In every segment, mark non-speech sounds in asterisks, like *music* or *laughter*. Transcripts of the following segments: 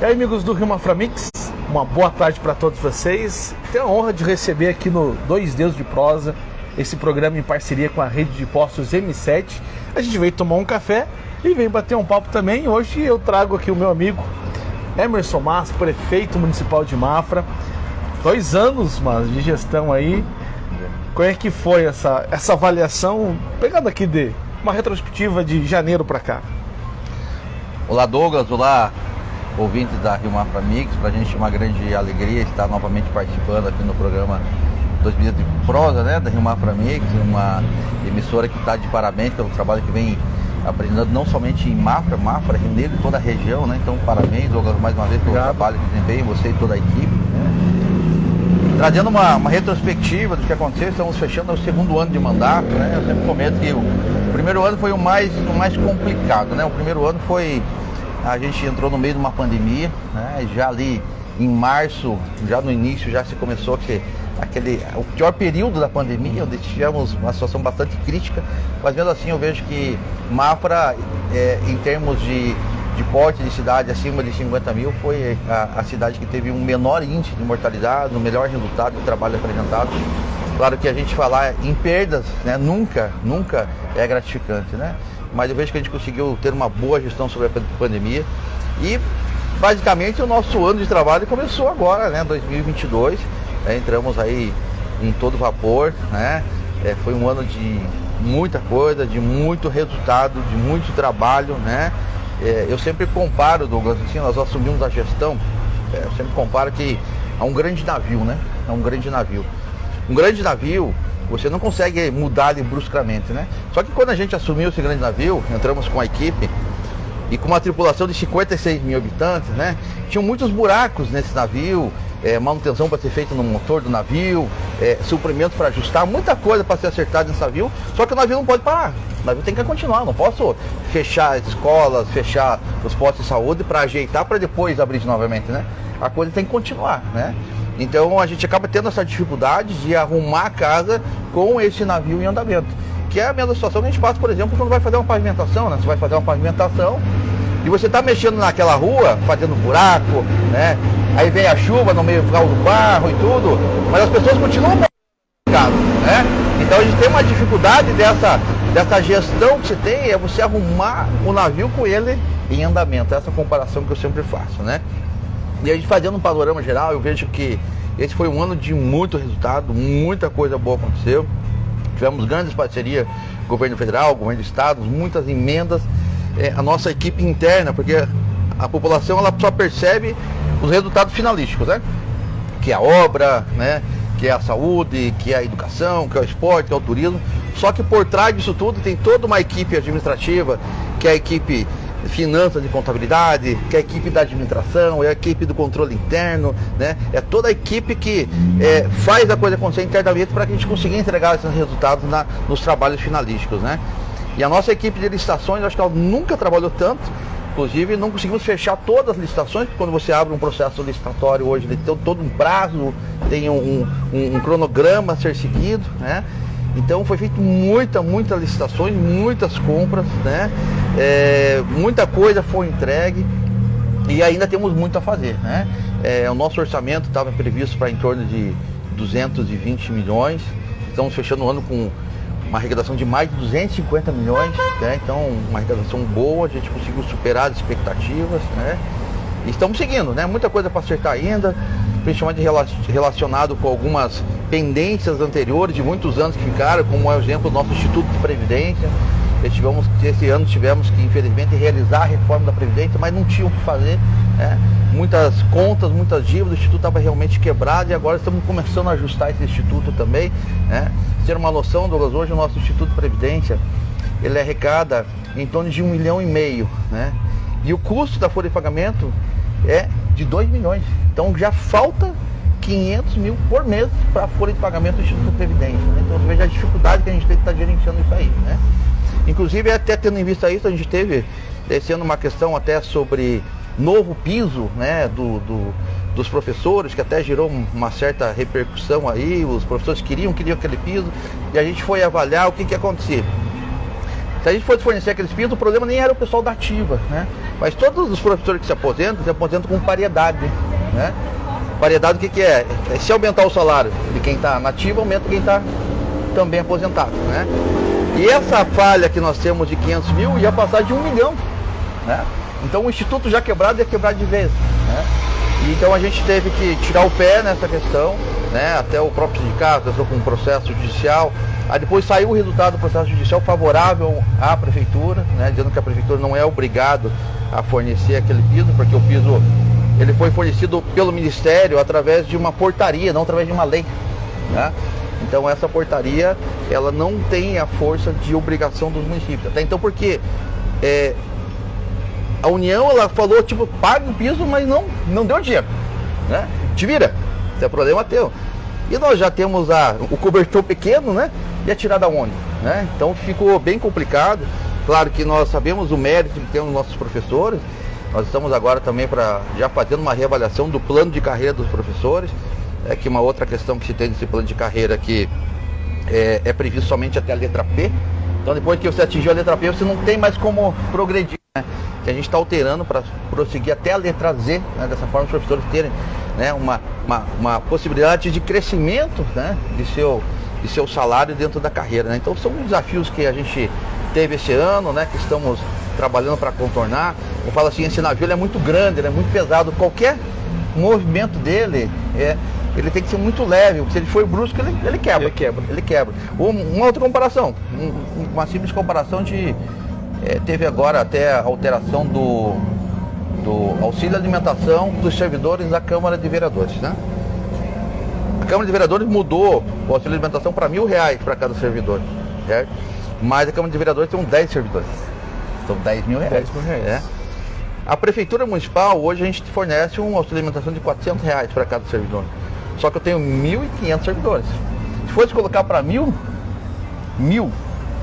E aí, amigos do Rio Maframix, uma boa tarde para todos vocês. Tenho a honra de receber aqui no Dois Deus de Prosa, esse programa em parceria com a rede de postos M7. A gente veio tomar um café e veio bater um papo também. Hoje eu trago aqui o meu amigo Emerson Massa, prefeito municipal de Mafra. Dois anos, mas de gestão aí. Como é que foi essa, essa avaliação? Pegando aqui de uma retrospectiva de janeiro para cá. Olá Douglas, olá ouvintes da Rio Mafra Mix. Para a gente é uma grande alegria estar novamente participando aqui no programa 2000 de prosa, né, da Rio Mafra Mix, uma emissora que está de parabéns pelo trabalho que vem apresentando não somente em Mafra, Mafra, Rio Negro e toda a região, né? Então parabéns, Douglas, mais uma vez pelo Obrigado. trabalho que desempenha, você e toda a equipe. Né? Trazendo uma, uma, retrospectiva do que aconteceu, estamos fechando o segundo ano de mandato, né? Eu sempre comento que o, o primeiro ano foi o mais, o mais complicado, né? O primeiro ano foi a gente entrou no meio de uma pandemia, né? Já ali em março, já no início, já se começou que aquele o pior período da pandemia, onde tivemos uma situação bastante crítica, mas mesmo assim eu vejo que Mafra, é, em termos de, de porte de cidade acima de 50 mil, foi a, a, cidade que teve um menor índice de mortalidade, um melhor resultado do trabalho apresentado. Claro que a gente falar em perdas, né, nunca, nunca é gratificante, né? Mas eu vejo que a gente conseguiu ter uma boa gestão sobre a pandemia. E basicamente o nosso ano de trabalho começou agora, né, 2022, é, entramos aí em todo vapor, né, é, foi um ano de muita coisa, de muito resultado, de muito trabalho, né, é, eu sempre comparo, Douglas, assim, nós assumimos a gestão, é, eu sempre comparo que a um grande navio, né, a um grande navio. Um grande navio, você não consegue mudar bruscamente, né? Só que quando a gente assumiu esse grande navio, entramos com a equipe e com uma tripulação de 56 mil habitantes, né? Tinham muitos buracos nesse navio, é, manutenção para ser feita no motor do navio, é, suprimento para ajustar, muita coisa para ser acertada nesse navio, só que o navio não pode parar. O navio tem que continuar, não posso fechar as escolas, fechar os postos de saúde para ajeitar para depois abrir novamente, né? A coisa tem que continuar, né? Então a gente acaba tendo essa dificuldade de arrumar a casa com esse navio em andamento. Que é a mesma situação que a gente passa, por exemplo, quando vai fazer uma pavimentação, né? Você vai fazer uma pavimentação e você está mexendo naquela rua, fazendo buraco, né? Aí vem a chuva no meio do barro e tudo, mas as pessoas continuam casa, né? Então a gente tem uma dificuldade dessa, dessa gestão que você tem, é você arrumar o navio com ele em andamento. Essa comparação que eu sempre faço, né? E a gente fazendo um panorama geral, eu vejo que esse foi um ano de muito resultado, muita coisa boa aconteceu. Tivemos grandes parcerias, governo federal, governo do estado, muitas emendas. É, a nossa equipe interna, porque a população ela só percebe os resultados finalísticos, né? Que é a obra, né? Que é a saúde, que é a educação, que é o esporte, que é o turismo. Só que por trás disso tudo tem toda uma equipe administrativa, que é a equipe finanças e contabilidade, que é a equipe da administração, é a equipe do controle interno, né? É toda a equipe que é, faz a coisa acontecer internamente para que a gente consiga entregar esses resultados na, nos trabalhos finalísticos, né? E a nossa equipe de licitações, acho que ela nunca trabalhou tanto, inclusive não conseguimos fechar todas as licitações, porque quando você abre um processo licitatório hoje, ele tem todo um prazo, tem um, um, um cronograma a ser seguido, né? Então foi feito muita, muitas licitações, muitas compras, né? É, muita coisa foi entregue e ainda temos muito a fazer, né? É, o nosso orçamento estava previsto para em torno de 220 milhões, estamos fechando o ano com uma arrecadação de mais de 250 milhões, né? então uma arrecadação boa, a gente conseguiu superar as expectativas, né? E estamos seguindo, né? Muita coisa para acertar ainda, principalmente relacionado com algumas pendências anteriores de muitos anos que ficaram, como é o exemplo do nosso Instituto de Previdência. Tivemos, esse ano tivemos que, infelizmente, realizar a reforma da Previdência, mas não tinham o que fazer. Né? Muitas contas, muitas dívidas, o Instituto estava realmente quebrado e agora estamos começando a ajustar esse Instituto também. Né? Ter uma noção, Douglas, hoje o nosso Instituto de Previdência, ele arrecada em torno de um milhão e meio. Né? E o custo da folha de pagamento é de 2 milhões. Então já falta 500 mil por mês para a folha de pagamento do Instituto de Previdência. Né? Então você veja a dificuldade que a gente tem que estar tá gerenciando isso aí. Né? Inclusive, até tendo em vista isso, a gente teve esse ano uma questão até sobre novo piso né, do, do, dos professores, que até gerou uma certa repercussão aí, os professores queriam, queriam aquele piso, e a gente foi avaliar o que, que acontecia. Se a gente fosse fornecer aqueles pisos, o problema nem era o pessoal da ativa, né? Mas todos os professores que se aposentam, se aposentam com paridade. Né? Paridade o que, que é? é? Se aumentar o salário de quem está nativo, aumenta quem está também aposentado. Né? E essa falha que nós temos de 500 mil ia passar de um milhão. Né? Então o Instituto já quebrado ia quebrar de vez. Né? E, então a gente teve que tirar o pé nessa questão, né? até o próprio sindicato entrou com um processo judicial. Aí depois saiu o resultado do processo judicial favorável à prefeitura, né? dizendo que a prefeitura não é obrigado a fornecer aquele piso, porque o piso ele foi fornecido pelo Ministério através de uma portaria, não através de uma lei. Né? Então essa portaria ela não tem a força de obrigação dos municípios. Até então porque é, a União ela falou tipo pague o piso, mas não não deu dinheiro, né? Te vira, isso é problema teu. E nós já temos a, o cobertor pequeno, né? E a tirada onde, né? Então ficou bem complicado. Claro que nós sabemos o mérito que temos nossos professores. Nós estamos agora também para já fazendo uma reavaliação do plano de carreira dos professores é que uma outra questão que se tem nesse plano de carreira que é, é previsto somente até a letra P. Então depois que você atingiu a letra P, você não tem mais como progredir. Né? Que a gente está alterando para prosseguir até a letra Z, né? dessa forma os professores terem né? uma, uma, uma possibilidade de crescimento né? de, seu, de seu salário dentro da carreira. Né? Então são desafios que a gente teve esse ano, né? que estamos trabalhando para contornar. Eu falo assim, esse navio é muito grande, ele é muito pesado. Qualquer movimento dele é, ele tem que ser muito leve, se ele for brusco, ele, ele quebra. Ele quebra. Ele quebra. Uma outra comparação, uma simples comparação de. É, teve agora até a alteração do, do auxílio alimentação dos servidores da Câmara de Vereadores, né? A Câmara de Vereadores mudou o auxílio alimentação para mil reais para cada servidor, certo? Mas a Câmara de Vereadores tem 10 servidores. São 10 mil reais. 10 mil reais. É? A Prefeitura Municipal, hoje a gente fornece um auxílio alimentação de 400 reais para cada servidor. Só que eu tenho 1.500 servidores. Se fosse colocar para mil, mil,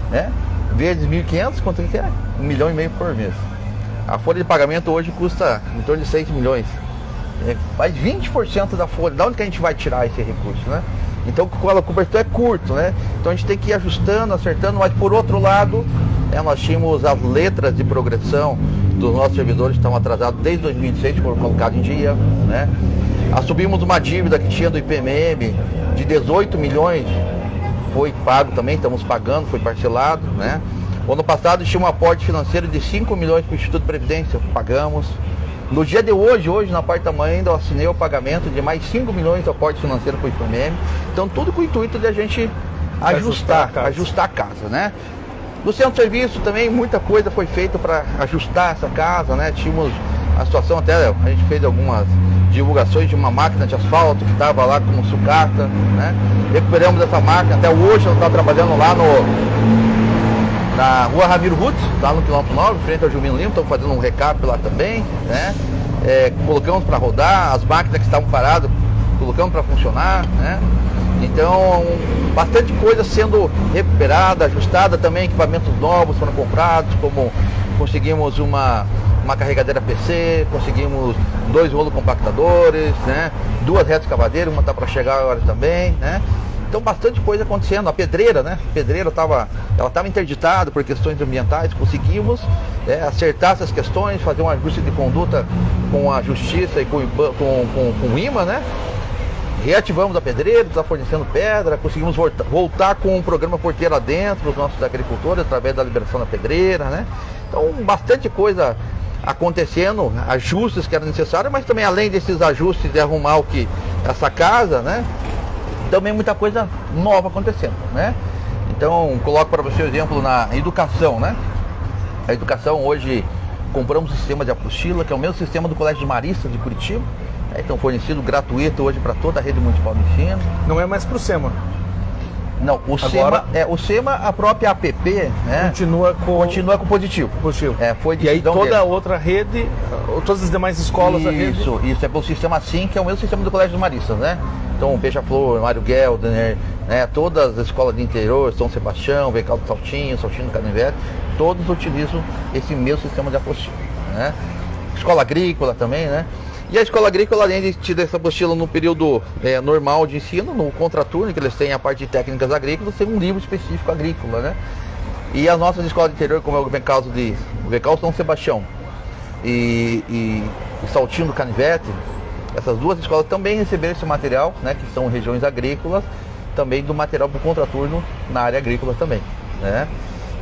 né? Vezes 1.500, quanto que é? Um milhão e meio por mês. A folha de pagamento hoje custa em torno de 6 milhões. É, mais 20% da folha. Da onde que a gente vai tirar esse recurso, né? Então o cobertor é curto, né? Então a gente tem que ir ajustando, acertando, mas por outro lado, é, nós tínhamos as letras de progressão dos nossos servidores que estão atrasados desde 2006, foram colocados em dia, né? Assumimos uma dívida que tinha do IPMM de 18 milhões, foi pago também, estamos pagando, foi parcelado, né? O ano passado tinha um aporte financeiro de 5 milhões para o Instituto de Previdência, pagamos. No dia de hoje, hoje na parte da manhã, ainda assinei o pagamento de mais 5 milhões de aporte financeiro para o IPMM. Então tudo com o intuito de a gente ajustar, ajustar a casa, ajustar a casa né? No centro de serviço também muita coisa foi feita para ajustar essa casa, né? Tínhamos a situação até, a gente fez algumas divulgações de uma máquina de asfalto que estava lá com sucata, né? Recuperamos essa máquina, até hoje ela está trabalhando lá no na rua Ramiro Rutz, lá no quilômetro 9, frente ao Gilvino Lima, estamos fazendo um recap lá também, né? É, colocamos para rodar, as máquinas que estavam paradas, colocamos para funcionar, né? Então, bastante coisa sendo recuperada, ajustada também, equipamentos novos foram comprados, como conseguimos uma, uma carregadeira PC, conseguimos dois rolos compactadores, né? duas retas cavadeiras, uma está para chegar agora também, né? Então bastante coisa acontecendo. A pedreira, né? A pedreira estava ela estava interditada por questões ambientais. Conseguimos né, acertar essas questões, fazer um ajuste de conduta com a justiça e com, com, com, com o IMA, né? reativamos a pedreira, está fornecendo pedra, conseguimos voltar, voltar com o programa Porteira Dentro, os nossos agricultores, através da liberação da pedreira, né? Então, bastante coisa acontecendo, ajustes que eram necessários, mas também além desses ajustes de arrumar o que essa casa, né? Também muita coisa nova acontecendo, né? Então, coloco para você o exemplo na educação, né? A educação hoje compramos um sistema de apostila, que é o mesmo sistema do Colégio de Maristas de Curitiba, é, então fornecido gratuito hoje para toda a rede municipal de ensino. Não é mais para o SEMA. Não, o Agora, SEMA, é, o SEMA, a própria APP, né? Continua com continua com positivo. Positivo. É, foi e aí toda dele. a outra rede, todas as demais escolas isso, rede... Isso, é pelo sistema SIM, que é o mesmo sistema do Colégio dos Maristas, né? Então, Beija-Flor, Mário Gelder, né? Todas as escolas de interior, São Sebastião, Vecal do Saltinho, Saltinho do Canivete, todos utilizam esse mesmo sistema de apostila, né? Escola agrícola também, né? E a escola agrícola, além de te dar essa apostila no período é, normal de ensino, no contraturno, que eles têm a parte de técnicas agrícolas, tem um livro específico agrícola, né? E as nossas escolas de interior, como é o caso de o Vecal São Sebastião, e, e, e Saltinho do Canivete, essas duas escolas também receberam esse material, né, que são regiões agrícolas, também do material para o contraturno na área agrícola também. Né?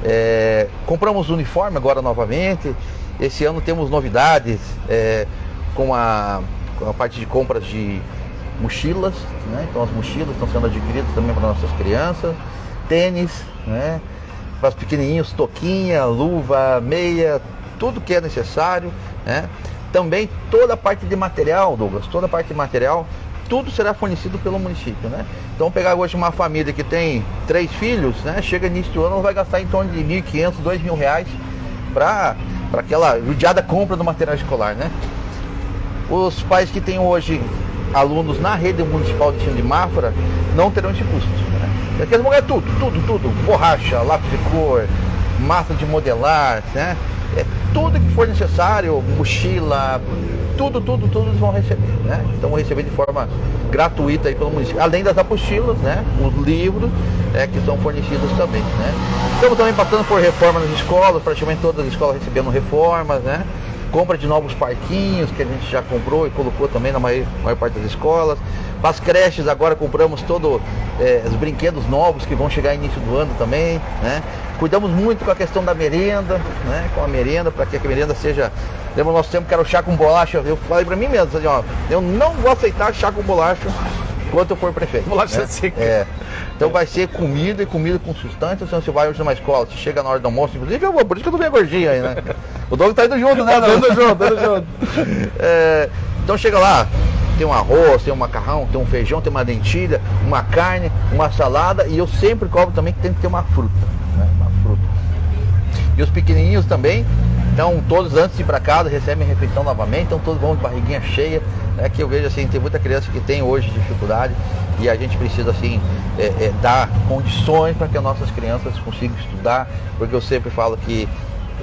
É, compramos uniforme agora novamente. Esse ano temos novidades é, com, a, com a parte de compras de mochilas, né? Então as mochilas estão sendo adquiridas também para nossas crianças, tênis, né? Para os pequenininhos, toquinha, luva, meia, tudo que é necessário, né? Também toda a parte de material, Douglas, toda a parte de material, tudo será fornecido pelo município, né? Então pegar hoje uma família que tem três filhos, né? Chega início do ano, vai gastar em torno de 1.500, 2.000 reais para aquela judiada compra do material escolar, né? Os pais que têm hoje alunos na rede municipal de ensino de Mafra não terão esse custo. Né? Porque eles tudo, tudo, tudo. Borracha, lápis de cor, massa de modelar, né? É, tudo que for necessário, mochila, tudo, tudo, tudo eles vão receber, né? Então vão receber de forma gratuita aí pelo município. Além das apostilas, né? Os livros é, que são fornecidos também, né? Estamos também passando por reforma nas escolas, praticamente todas as escolas recebendo reformas, né? Compra de novos parquinhos que a gente já comprou e colocou também na maior, maior parte das escolas. Para as creches agora compramos todos é, os brinquedos novos que vão chegar início do ano também, né? Cuidamos muito com a questão da merenda, né? Com a merenda, para que a merenda seja. Lembra o nosso tempo que era o chá com bolacha? Eu falei para mim mesmo, assim, ó, eu não vou aceitar chá com bolacha enquanto eu for prefeito. Bolacha né? seca. É. Então vai ser comida e comida com sustância. Se você vai hoje numa escola, você chega na hora do almoço, inclusive eu vou, por isso que eu tô bem gordinho aí, né? *laughs* O Doug tá indo junto, né? tá indo junto, tá indo junto. *laughs* É, então chega lá, tem um arroz, tem um macarrão, tem um feijão, tem uma dentilha, uma carne, uma salada e eu sempre cobro também que tem que ter uma fruta, né? Uma fruta. E os pequenininhos também, então todos antes de ir para casa recebem refeição novamente, então todos vão de barriguinha cheia, né? Que eu vejo assim, tem muita criança que tem hoje dificuldade e a gente precisa assim é, é, dar condições para que as nossas crianças consigam estudar, porque eu sempre falo que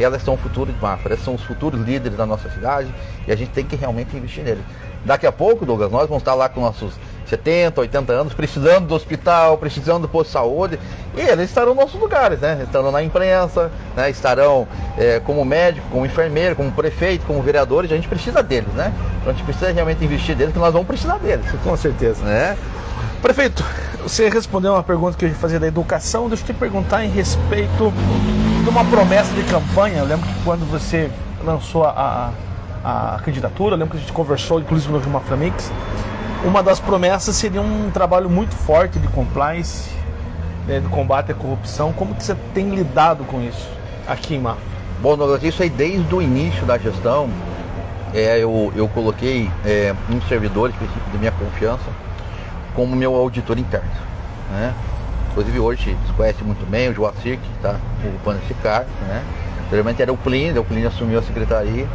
elas são o futuro de Mafra, elas são os futuros líderes da nossa cidade e a gente tem que realmente investir neles. Daqui a pouco, Douglas, nós vamos estar lá com nossos 70, 80 anos, *laughs* precisando do hospital, precisando do posto de saúde, e eles estarão nos nossos lugares, né? Estarão na imprensa, né? estarão é, como médico, como enfermeiro, como prefeito, como vereadores, a gente precisa deles, né? Então a gente precisa realmente investir neles, que nós vamos precisar deles. Com certeza. Né? Prefeito, você respondeu uma pergunta que eu ia fazer da educação, deixa eu te perguntar em respeito de uma promessa de campanha. Eu lembro que quando você lançou a, a, a candidatura, eu lembro que a gente conversou, inclusive no Vilma Flamix, uma das promessas seria um trabalho muito forte de compliance, né, de combate à corrupção. Como que você tem lidado com isso aqui em Mafra? Bom, Douglas, isso aí desde o início da gestão, é, eu, eu coloquei é, um servidor específico de minha confiança como meu auditor interno. Né? Inclusive hoje se conhece muito bem o Joacir, que está ocupando esse cargo. Né? Anteriormente era o Plínio, o Plínio assumiu a secretaria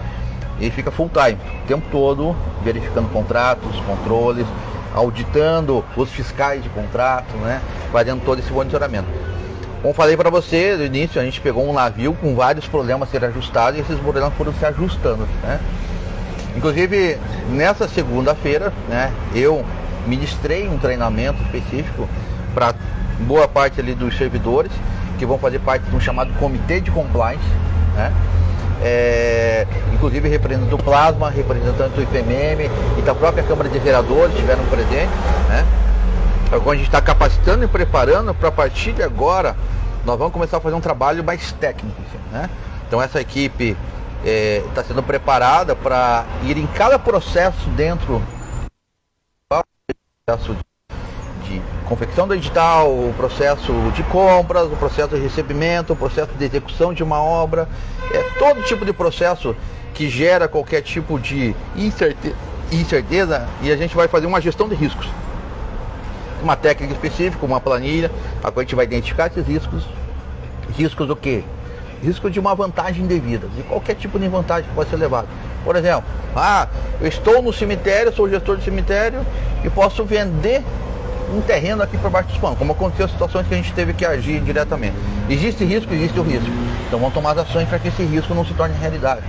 e fica full time, o tempo todo verificando contratos, controles, auditando os fiscais de contrato, né? fazendo todo esse monitoramento. Como falei para você no início, a gente pegou um navio com vários problemas a ser ajustados e esses problemas foram se ajustando. Né? Inclusive, nessa segunda-feira, né, eu ministrei um treinamento específico para boa parte ali dos servidores que vão fazer parte de um chamado comitê de compliance, né? É, inclusive representante do Plasma, representante do IPMM e da própria Câmara de Vereadores estiveram presentes, né? A gente está capacitando e preparando para a partir de agora nós vamos começar a fazer um trabalho mais técnico, assim, né? Então essa equipe está é, sendo preparada para ir em cada processo dentro processo de confecção do edital, o processo de compras, o processo de recebimento, o processo de execução de uma obra, é todo tipo de processo que gera qualquer tipo de incerteza e a gente vai fazer uma gestão de riscos. Uma técnica específica, uma planilha, a qual a gente vai identificar esses riscos. Riscos o quê? Risco de uma vantagem indevida, de qualquer tipo de vantagem que pode ser levado. Por exemplo, ah, eu estou no cemitério, sou gestor de cemitério e posso vender um terreno aqui por baixo dos panos, como aconteceu situações que a gente teve que agir diretamente. Existe risco, existe o risco. Então vamos tomar as ações para que esse risco não se torne realidade.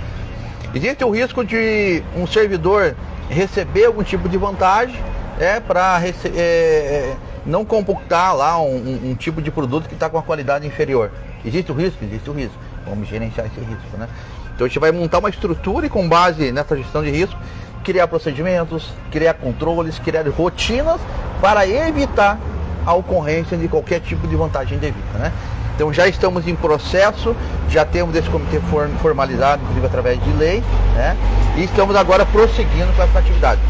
Existe o risco de um servidor receber algum tipo de vantagem é, para é, é, não computar lá um, um, tipo de produto que está com a qualidade inferior. Existe o risco? Existe o risco. Vamos gerenciar esse risco, né? Então a gente vai montar uma estrutura e com base nessa gestão de risco, criar procedimentos, criar controles, criar rotinas para evitar a ocorrência de qualquer tipo de vantagem devida. Né? Então já estamos em processo, já temos esse comitê formalizado, inclusive através de lei, né? e estamos agora prosseguindo com essa atividade.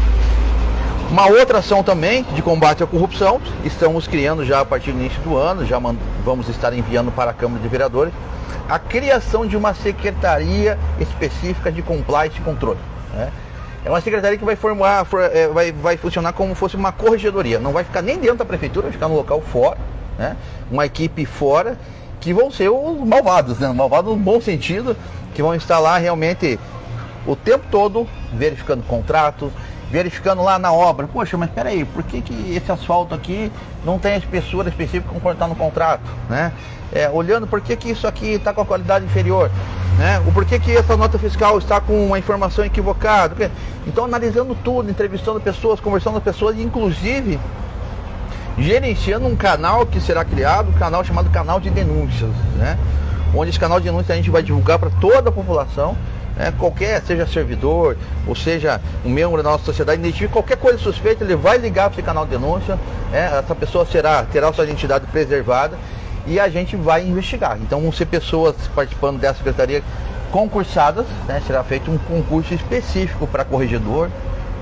Uma outra ação também de combate à corrupção, estamos criando já a partir do início do ano, já vamos estar enviando para a Câmara de Vereadores, a criação de uma secretaria específica de compliance e controle. Né? É uma secretaria que vai formar, é, vai, vai funcionar como fosse uma corregedoria. Não vai ficar nem dentro da prefeitura, vai ficar no local fora, né? Uma equipe fora que vão ser os malvados, né? Malvados no bom sentido, que vão estar lá realmente o tempo todo verificando contratos, verificando lá na obra, poxa, mas peraí, por que, que esse asfalto aqui não tem a espessura específica como está no contrato, né? É, olhando por que, que isso aqui está com a qualidade inferior, né? O porquê que essa nota fiscal está com uma informação equivocada. Então analisando tudo, entrevistando pessoas, conversando com pessoas, inclusive gerenciando um canal que será criado, um canal chamado canal de denúncias, né? Onde esse canal de denúncias a gente vai divulgar para toda a população né? qualquer, seja servidor, ou seja um membro da nossa sociedade, identifique qualquer coisa suspeita, ele vai ligar para esse canal de denúncia, né? essa pessoa será, terá sua identidade preservada e a gente vai investigar. Então vão ser pessoas participando dessa secretaria concursadas, né? será feito um concurso específico para corregedor,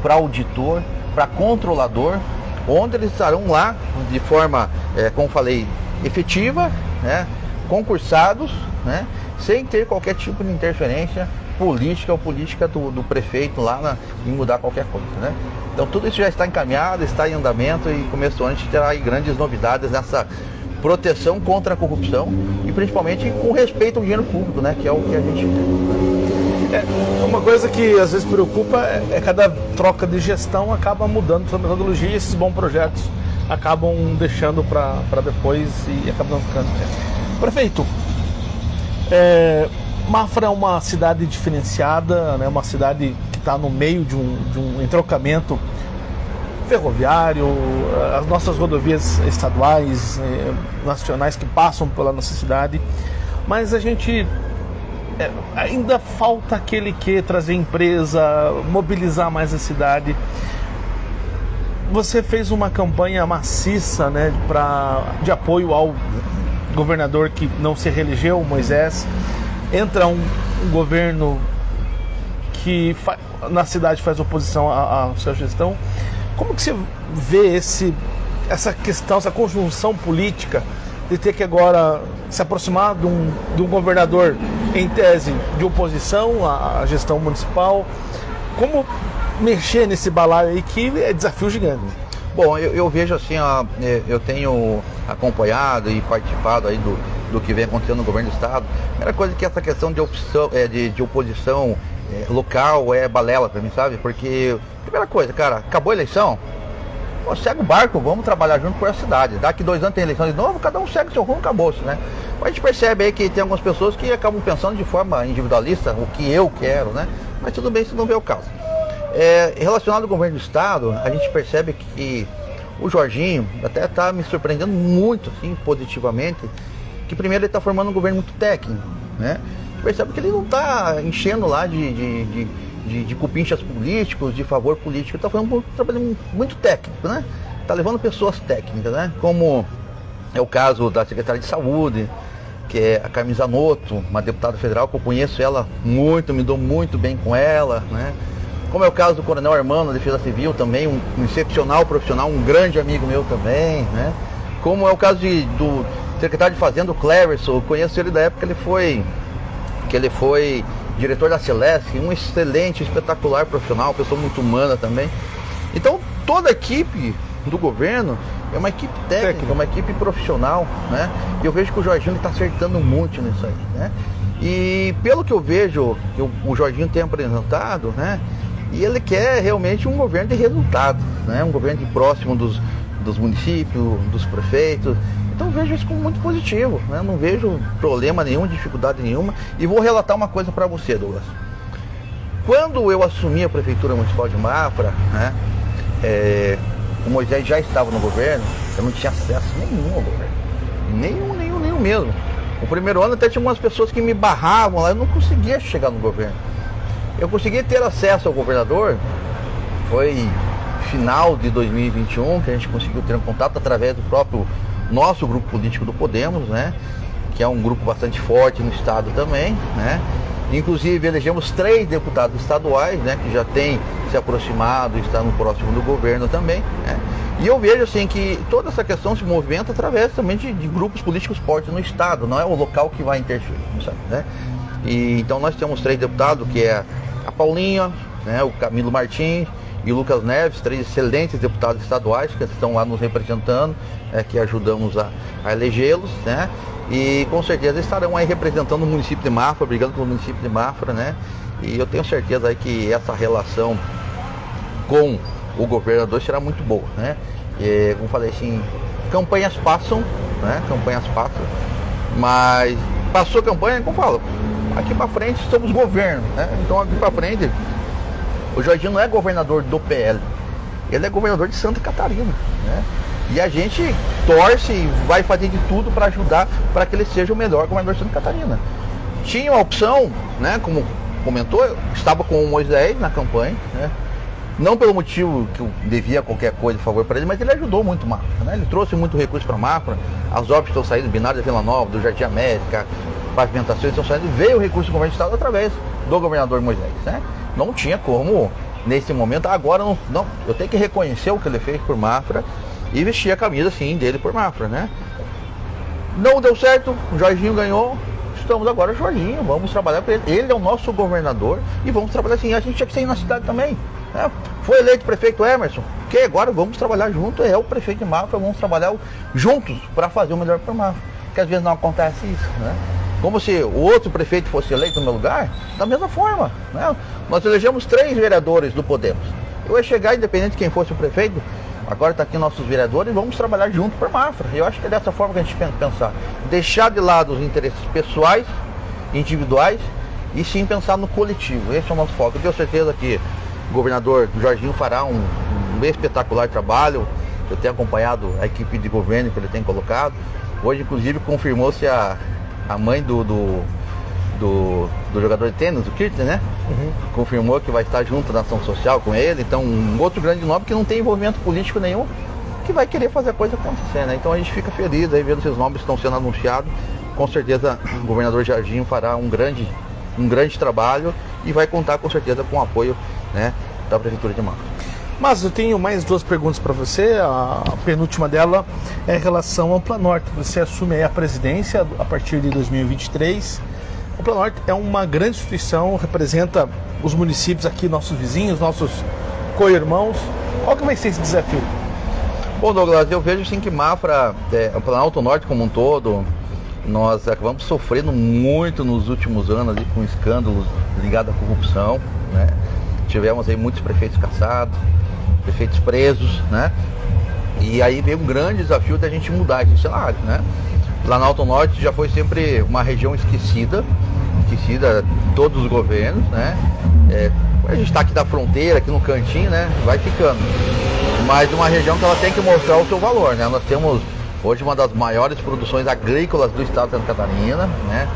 para auditor, para controlador, onde eles estarão lá de forma, é, como falei, efetiva, né? concursados, né? sem ter qualquer tipo de interferência política ou política do, do prefeito lá na, em mudar qualquer coisa, né? Então tudo isso já está encaminhado, está em andamento e começo ano a gente terá grandes novidades nessa proteção contra a corrupção e principalmente com respeito ao dinheiro público, né? Que é o que a gente é, uma coisa que às vezes preocupa é, é cada troca de gestão acaba mudando sua metodologia e esses bons projetos acabam deixando para depois e acabam ficando. Prefeito, é, Mafra é uma cidade diferenciada, né? uma cidade que está no meio de um, de um entrocamento ferroviário, as nossas rodovias estaduais, eh, nacionais que passam pela nossa cidade, mas a gente é, ainda falta aquele que trazer empresa, mobilizar mais a cidade. Você fez uma campanha maciça, né, pra, de apoio ao governador que não se reelegeu, Moisés entra um, um governo que na cidade faz oposição à sua gestão. Como que você vê esse, essa questão, essa conjunção política de ter que agora se aproximar de um, de um governador em tese de oposição à, gestão municipal? Como mexer nesse balaio aí que é desafio gigante? Bom, eu, eu vejo assim, ó, é, eu tenho acompanhado e participado aí do, do que vem acontecendo no governo do estado. A primeira coisa que essa questão de, opção, é, de, de oposição é, local é balela para mim, sabe? Porque, primeira coisa, cara, acabou a eleição, pô, segue o barco, vamos trabalhar junto com a cidade. Daqui dois anos tem eleição de novo, cada um segue seu rumo, acabou-se, né? Mas a gente percebe aí que tem algumas pessoas que acabam pensando de forma individualista, o que eu quero, né? Mas tudo bem se não vê o caso. É, relacionado ao governo do estado, a gente percebe que o Jorginho até está me surpreendendo muito, assim, positivamente, que primeiro ele está formando um governo muito técnico, né? Percebe que ele não está enchendo lá de, de, de, de, de cupinchas políticos, de favor político, está fazendo um trabalho muito técnico, né? Está levando pessoas técnicas, né? Como é o caso da secretária de saúde, que é a Carmen Zanotto, uma deputada federal que eu conheço ela muito, me dou muito bem com ela, né? Como é o caso do Coronel Armando, da Defesa Civil, também um, um excepcional profissional, um grande amigo meu também, né? Como é o caso de, do secretário de Fazenda, o Cleverson, conheço ele da época ele foi, que ele foi diretor da Celeste, um excelente, espetacular profissional, pessoa muito humana também. Então, toda a equipe do governo é uma equipe técnica, uma equipe profissional, né? E eu vejo que o Jorginho está acertando muito nisso aí, né? E pelo que eu vejo, que o Jorginho tem apresentado, né? E ele quer realmente um governo de resultado, né? um governo de próximo dos, dos municípios, dos prefeitos. Então vejo isso como muito positivo, né? não vejo problema nenhum, dificuldade nenhuma. E vou relatar uma coisa para você, Douglas. Quando eu assumi a Prefeitura Municipal de Mafra, né? É, o Moisés já estava no governo, eu não tinha acesso nenhum ao governo. Nenhum, nenhum, nenhum mesmo. O primeiro ano até tinha umas pessoas que me barravam lá, eu não conseguia chegar no governo. Eu consegui ter acesso ao governador, foi final de 2021 que a gente conseguiu ter um contato através do próprio nosso grupo político do Podemos, né? Que é um grupo bastante forte no estado também, né? Inclusive elegemos três deputados estaduais, né? Que já têm se aproximado está no próximo do governo também, né? E eu vejo assim que toda essa questão se movimenta através também de, de grupos políticos fortes no estado, não é o local que vai interferir, sabe, né? E então nós temos três deputados, que é a Paulinha, né, o Camilo Martins e Lucas Neves, três excelentes deputados estaduais que estão lá nos representando, é, que ajudamos a, a elegê-los, né? E com certeza estarão aí representando o município de Mafra, brigando pelo município de Mafra, né? E eu tenho certeza aí que essa relação com o governador será muito boa, né? E, como falei assim, campanhas passam, né? Campanhas passam, mas passou a campanha, como falo, aqui para frente somos governo, né? Então aqui para frente o Jorginho não é governador do PL, ele é governador de Santa Catarina, né? E a gente torce e vai fazer de tudo para ajudar para que ele seja o melhor governador de Santa Catarina. Tinha uma opção, né? Como comentou, estava com o Moisés na campanha, né? Não pelo motivo que eu devia qualquer coisa a favor para ele, mas ele ajudou muito o Mafra. Né? Ele trouxe muito recurso para o Mafra. As obras estão saindo, binário da Vila Nova, do Jardim América, pavimentações estão saindo. Veio o recurso do governo do Estado através do governador Moisés. Né? Não tinha como, nesse momento, agora não, não. Eu tenho que reconhecer o que ele fez por Mafra e vestir a camisa sim dele por Mafra. Né? Não deu certo, o Jorginho ganhou, estamos agora Jorginho, vamos trabalhar com ele. Ele é o nosso governador e vamos trabalhar assim. A gente tinha que sair na cidade também. É, foi eleito prefeito Emerson, que agora vamos trabalhar junto, é o prefeito de Mafra, vamos trabalhar juntos para fazer o melhor para Mafra. Porque às vezes não acontece isso, né? Como se o outro prefeito fosse eleito no meu lugar, da mesma forma. Né? Nós elegemos três vereadores do Podemos. Eu ia chegar, independente de quem fosse o prefeito, agora está aqui nossos vereadores, vamos trabalhar junto para Mafra. Eu acho que é dessa forma que a gente pensa pensar. Deixar de lado os interesses pessoais, individuais, e sim pensar no coletivo. Esse é o nosso foco. Eu tenho certeza que o governador Jorginho fará um, um espetacular trabalho. Eu tenho acompanhado a equipe de governo que ele tem colocado. Hoje, inclusive, confirmou-se a, a mãe do, do, do, do jogador de tênis, o Kirtner, né? Uhum. Confirmou que vai estar junto na ação social com ele. Então, um outro grande nome que não tem envolvimento político nenhum, que vai querer fazer a coisa acontecer, né? Então a gente fica feliz aí vendo esses nomes que estão sendo anunciados. Com certeza o governador Jardim fará um grande, um grande trabalho e vai contar com certeza com o apoio né, da Prefeitura de Mafra. Mas eu tenho mais duas perguntas para você. A penúltima dela é em relação ao Planorte. Você assume a presidência a partir de 2023. O Planorte é uma grande instituição, representa os municípios aqui, nossos vizinhos, nossos co-irmãos. Qual que vai ser esse desafio? Bom, Douglas, eu vejo sim que Mafra, é, o Planalto Norte como um todo, nós acabamos sofrendo muito nos últimos anos ali, com escândalos ligados à corrupção? Tivemos aí muitos prefeitos caçados, prefeitos presos, né? E aí veio um grande desafio da gente mudar esse cenário, né? Planalto Norte já foi sempre uma região esquecida, esquecida todos os governos, né? É, a gente está aqui da fronteira, aqui no cantinho, né? Vai ficando. Mas uma região que ela tem que mostrar o seu valor, né? Nós temos hoje uma das maiores produções agrícolas do estado de Santa Catarina, né?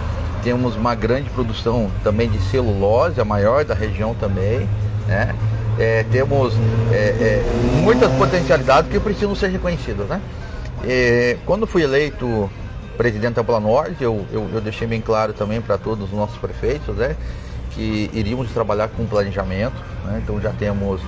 Temos uma grande produção também de celulose, a maior da região também. Né? É, temos é, é, muitas potencialidades que precisam ser reconhecidas. Né? E, quando fui eleito presidente da Planorte, eu, eu, eu deixei bem claro também para todos os nossos prefeitos né, que iríamos trabalhar com planejamento. Né? Então já temos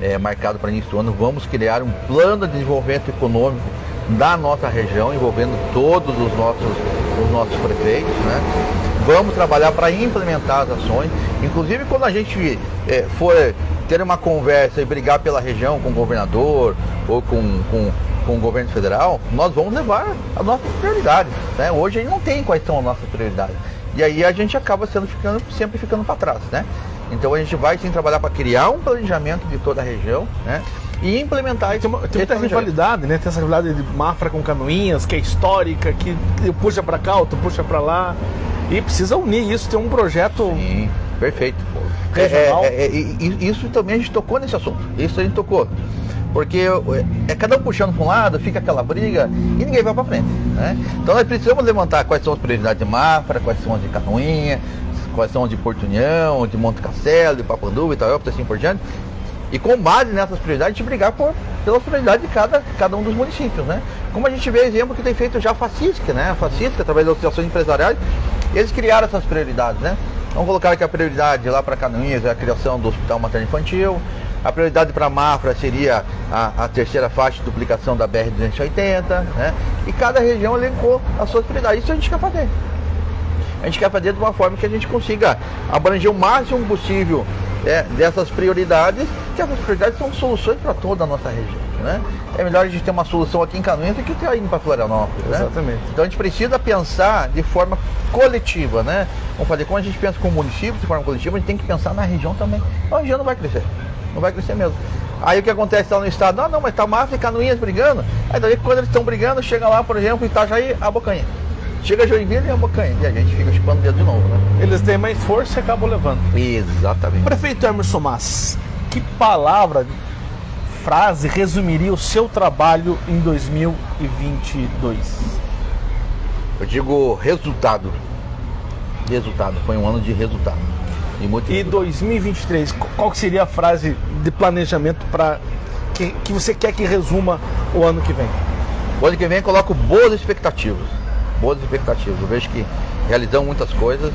é, marcado para início do ano, vamos criar um plano de desenvolvimento econômico da nossa região, envolvendo todos os nossos, os nossos prefeitos. Né? Vamos trabalhar para implementar as ações. Inclusive quando a gente é, for ter uma conversa e brigar pela região com o governador ou com, com, com o governo federal, nós vamos levar as nossas prioridades. Né? Hoje a gente não tem quais são as nossas prioridades. E aí a gente acaba sendo ficando, sempre ficando para trás. Né? Então a gente vai sim trabalhar para criar um planejamento de toda a região, né? E implementar isso. Tem, uma, tem muita rivalidade, né? Tem essa rivalidade de Mafra com Canoinhas, que é histórica, que puxa para cá, outro puxa para lá. E precisa unir isso, ter um projeto. Sim, perfeito. Regional. É, é, é, isso também a gente tocou nesse assunto. Isso a gente tocou. Porque é cada um puxando para um lado, fica aquela briga e ninguém vai para frente. Né? Então nós precisamos levantar quais são as prioridades de Mafra, quais são as de Canoinha, quais são as de Porto União, de Monte Castelo, de Papanduva, Itaúpa, assim por diante. E com base nessas prioridades, a gente brigar por, pelas prioridades de cada, cada um dos municípios, né? Como a gente vê exemplo que tem feito já a Facisca, né? A Facisca, através das associações empresariais, eles criaram essas prioridades, né? Vamos colocar que a prioridade lá para Canoinhas é a criação do Hospital Materno Infantil, a prioridade para Mafra seria a, a, terceira faixa de duplicação da BR-280, né? E cada região elencou as suas prioridades. Isso a gente quer fazer. A gente quer fazer de uma forma que a gente consiga abranger o máximo possível é, dessas prioridades, que essas prioridades são soluções para toda a nossa região. Né? É melhor a gente ter uma solução aqui em Canoinhas do que ter indo para Florianópolis. Né? Exatamente. Então a gente precisa pensar de forma coletiva, né? Vamos fazer, como a gente pensa com o município de forma coletiva, a gente tem que pensar na região também. A região não vai crescer. Não vai crescer mesmo. Aí o que acontece lá no estado? Ah, não, mas tá Mafra e Canoinhas brigando. Aí daí quando eles estão brigando, chega lá, por exemplo, Itajaí, a Bocanha. Chega Joinville e a Bocanha. E a gente fica chupando o dedo de novo, né? Eles têm mais força e acabam levando. Exatamente. Prefeito Emerson Mas, que palavra, frase resumiria o seu trabalho em 2022? Eu digo resultado. Resultado. Foi um ano de resultado. E, muito e 2023, qual seria a frase de planejamento para que, que você quer que resuma o ano que vem? O ano que vem eu coloco boas expectativas boas expectativas. Eu vejo que realizamos muitas coisas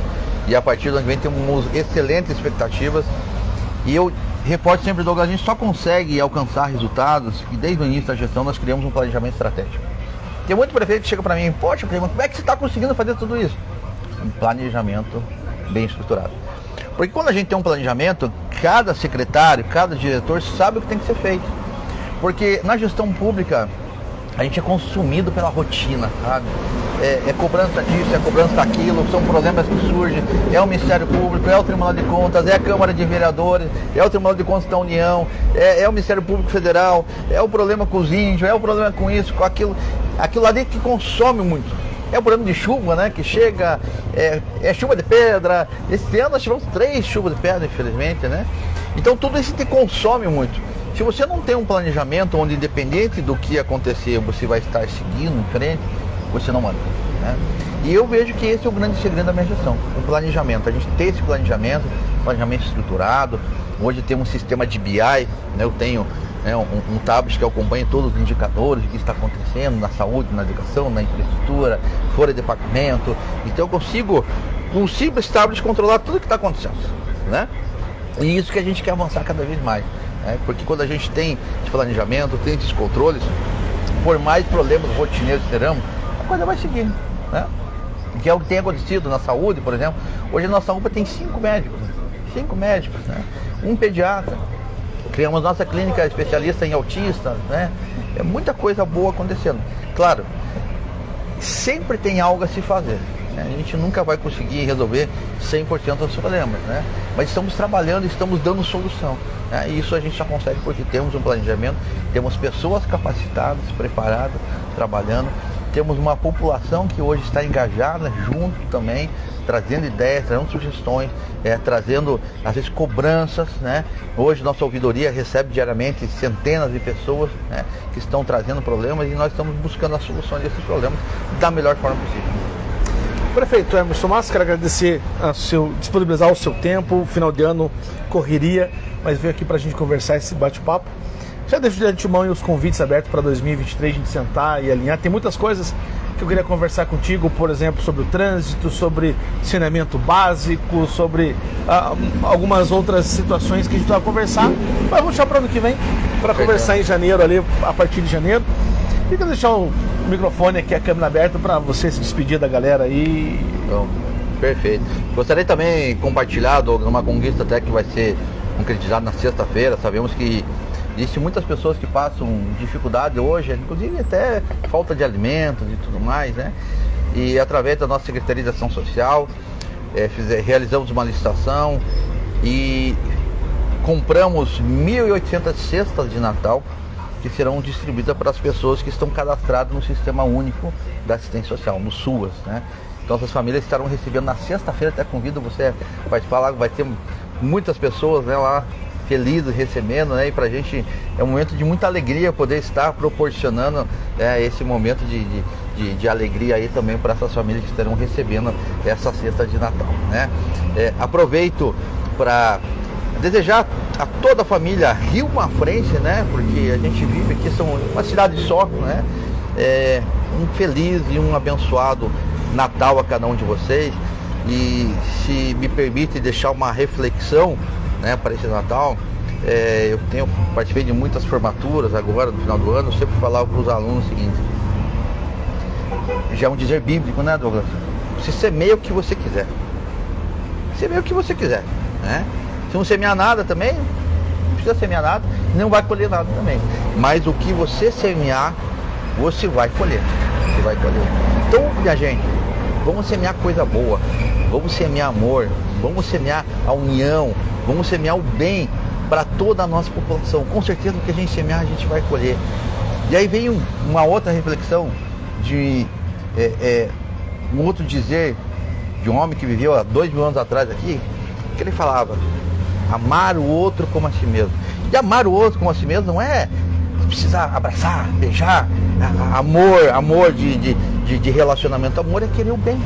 e a partir do ano que vem temos excelentes expectativas. E eu reporto sempre, Douglas, a gente só consegue alcançar resultados e desde o início da gestão nós criamos um planejamento estratégico. Tem muito prefeito que chega para mim, poxa, como é que você está conseguindo fazer tudo isso? Um planejamento bem estruturado. Porque quando a gente tem um planejamento, cada secretário, cada diretor sabe o que tem que ser feito. Porque na gestão pública, a gente é consumido pela rotina, sabe? É, é, cobrança disso, é cobrança daquilo, são problemas que surgem, é o Ministério Público, é o Tribunal de Contas, é a Câmara de Vereadores, é o Tribunal de Contas da União, é, é o Ministério Público Federal, é o problema com os índios, é o problema com isso, com aquilo, aquilo ali que consome muito. É o problema de chuva, né? Que chega, é, é chuva de pedra. Esse ano nós tivemos três chuvas de pedra, infelizmente, né? Então tudo isso te consome muito. Se você não tem um planejamento onde, independente do que acontecer, você vai estar seguindo em frente, você não manda. Né? E eu vejo que esse é o grande segredo da minha gestão, o planejamento. A gente tem esse planejamento, planejamento estruturado. Hoje temos um sistema de BI, né? eu tenho né, um, um tablet que acompanha todos os indicadores, que está acontecendo na saúde, na educação, na infraestrutura, fora de pagamento. Então eu consigo, um simples tablet, controlar tudo o que está acontecendo. Né? E isso que a gente quer avançar cada vez mais. Né? Porque quando a gente tem esse planejamento, tem esses controles, por mais problemas rotineiros teremos, a coisa vai seguir. Né? Que é o que tem acontecido na saúde, por exemplo. Hoje a nossa UPA tem cinco médicos. Cinco médicos, né? Um pediatra. Criamos nossa clínica especialista em autistas, né? É muita coisa boa acontecendo. Claro, sempre tem algo a se fazer. Né? A gente nunca vai conseguir resolver 100% dos problemas, né? Mas estamos trabalhando, estamos dando solução. Né? E isso a gente só consegue porque temos um planejamento, temos pessoas capacitadas, preparadas, trabalhando, temos uma população que hoje está engajada junto também, trazendo ideias, trazendo sugestões, é, trazendo às vezes cobranças, né? Hoje nossa ouvidoria recebe diariamente centenas de pessoas né, que estão trazendo problemas e nós estamos buscando as soluções desses problemas da melhor forma possível. Prefeito Emerson Massa, quero agradecer a seu, disponibilizar o seu tempo, final de ano, correria, mas veio aqui para a gente conversar esse bate-papo. Já deixo de antemão os convites abertos para 2023, a gente sentar e alinhar. Tem muitas coisas que eu queria conversar contigo, por exemplo, sobre o trânsito, sobre saneamento básico, sobre ah, algumas outras situações que a gente vai conversar. Mas vamos deixar para o ano que vem, para conversar em janeiro ali, a partir de janeiro. Fica deixar o microfone aqui, a câmera aberta, para você se despedir da galera aí. Perfeito. Gostaria também de compartilhar, uma conquista até que vai ser concretizada na sexta-feira. Sabemos que Existem muitas pessoas que passam dificuldade hoje, inclusive até falta de alimentos e tudo mais, né? E através da nossa Secretaria de Ação Social, é, realizamos uma licitação e compramos 1.800 cestas de Natal que serão distribuídas para as pessoas que estão cadastradas no Sistema Único da Assistência Social, no SUAS. Né? Então essas famílias estarão recebendo na sexta-feira, até convido você a participar lá, vai ter muitas pessoas né, lá felizes recebendo, né? E pra gente é um momento de muita alegria poder estar proporcionando é, esse momento de, de, de, de alegria aí também para essas famílias que estarão recebendo essa cesta de Natal, né? É, aproveito para desejar a toda a família Rio uma frente, né? Porque a gente vive aqui, são uma cidade só, né? É, um feliz e um abençoado Natal a cada um de vocês. E se me permite deixar uma reflexão né, para esse Natal, é, eu tenho participei de muitas formaturas agora no final do ano, eu sempre falava para os alunos o seguinte, já é um dizer bíblico, né Douglas? Você semeia o que você quiser. Semeia o que você quiser. Né? Se não semear nada também, não precisa semear nada, não vai colher nada também. Mas o que você semear, você vai colher. Você vai colher. Então, minha gente, vamos semear coisa boa, vamos semear amor, vamos semear a união, vamos semear o bem para toda a nossa população. Com certeza o que a gente semear, a gente vai colher. E aí vem uma outra reflexão de é, é, um outro dizer de um homem que viveu há dois mil anos atrás aqui, que ele falava, amar o outro como a si mesmo. E amar o outro como a si mesmo não é precisar abraçar, beijar, amor, amor de, de, de, de relacionamento. Amor é querer o bem,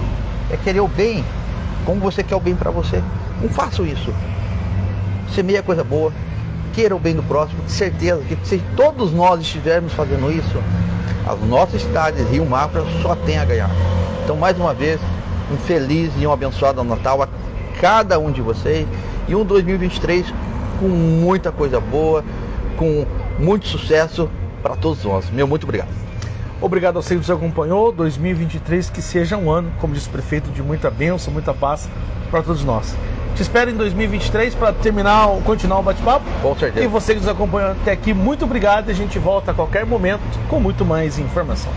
é querer o bem, como você quer o bem para você. Não faça isso. Semeia coisa boa, queira o bem do próximo, de certeza que se todos nós estivermos fazendo isso, as nossas cidades, Rio Mafra, só tem a ganhar. Então, mais uma vez, um feliz e um abençoado Natal a cada um de vocês e um 2023 com muita coisa boa, com muito sucesso para todos nós. Meu muito obrigado. Obrigado a você que nos acompanhou. 2023 que seja um ano, como disse o prefeito, de muita bênção, muita paz para todos nós. Te espero em 2023 para terminar, continuar o bate-papo. Com certeza. E você que nos acompanhou até aqui, muito obrigado. E a gente volta a qualquer momento com muito mais informação.